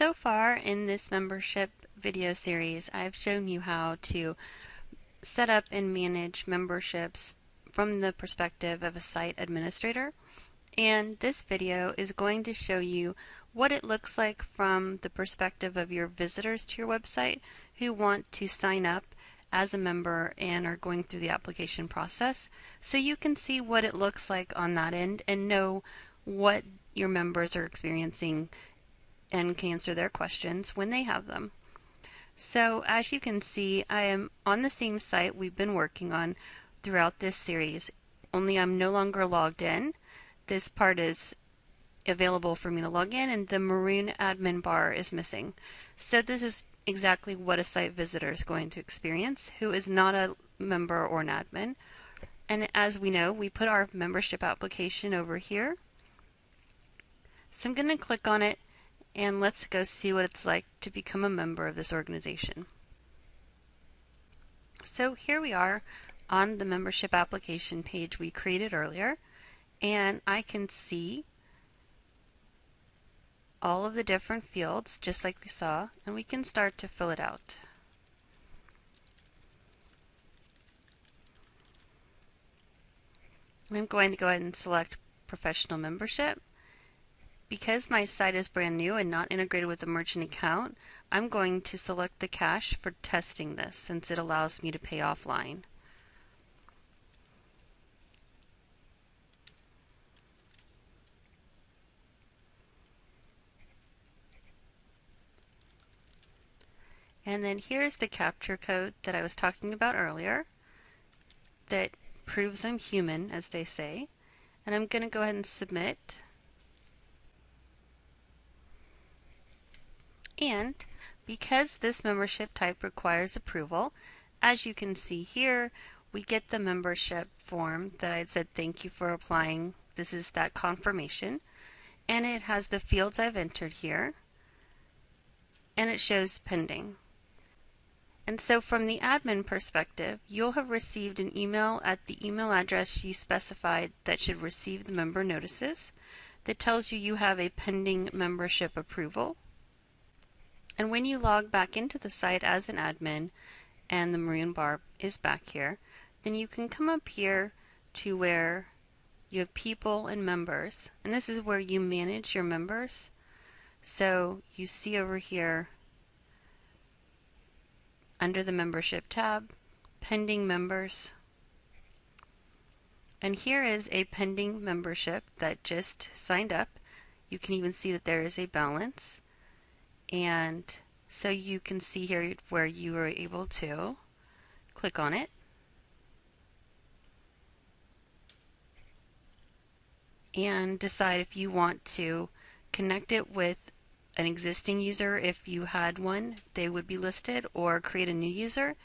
So far in this membership video series, I've shown you how to set up and manage memberships from the perspective of a site administrator. And this video is going to show you what it looks like from the perspective of your visitors to your website who want to sign up as a member and are going through the application process so you can see what it looks like on that end and know what your members are experiencing and can answer their questions when they have them. So as you can see, I am on the same site we've been working on throughout this series, only I'm no longer logged in. This part is available for me to log in and the maroon admin bar is missing. So this is exactly what a site visitor is going to experience who is not a member or an admin. And as we know, we put our membership application over here. So I'm going to click on it and let's go see what it's like to become a member of this organization. So here we are on the membership application page we created earlier and I can see all of the different fields just like we saw and we can start to fill it out. I'm going to go ahead and select professional membership because my site is brand new and not integrated with a merchant account, I'm going to select the cash for testing this since it allows me to pay offline. And then here's the CAPTCHA code that I was talking about earlier that proves I'm human, as they say. And I'm going to go ahead and submit. And because this membership type requires approval, as you can see here, we get the membership form that I said thank you for applying. This is that confirmation. And it has the fields I've entered here. And it shows pending. And so from the admin perspective, you'll have received an email at the email address you specified that should receive the member notices that tells you you have a pending membership approval. And when you log back into the site as an admin and the maroon bar is back here, then you can come up here to where you have people and members. And this is where you manage your members. So you see over here under the membership tab, pending members. And here is a pending membership that just signed up. You can even see that there is a balance and so you can see here where you are able to click on it. And decide if you want to connect it with an existing user. If you had one they would be listed or create a new user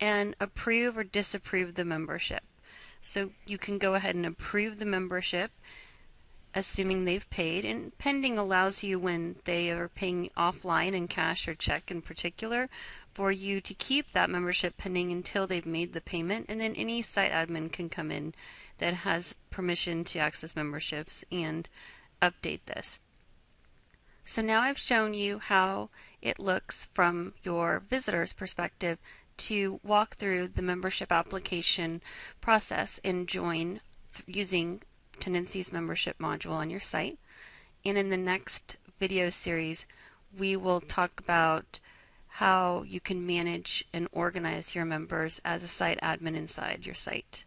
and approve or disapprove the membership. So you can go ahead and approve the membership assuming they've paid. And pending allows you, when they are paying offline in cash or check in particular, for you to keep that membership pending until they've made the payment. And then any site admin can come in that has permission to access memberships and update this. So now I've shown you how it looks from your visitor's perspective to walk through the membership application process and join using Tendenci's membership module on your site. And in the next video series, we will talk about how you can manage and organize your members as a site admin inside your site.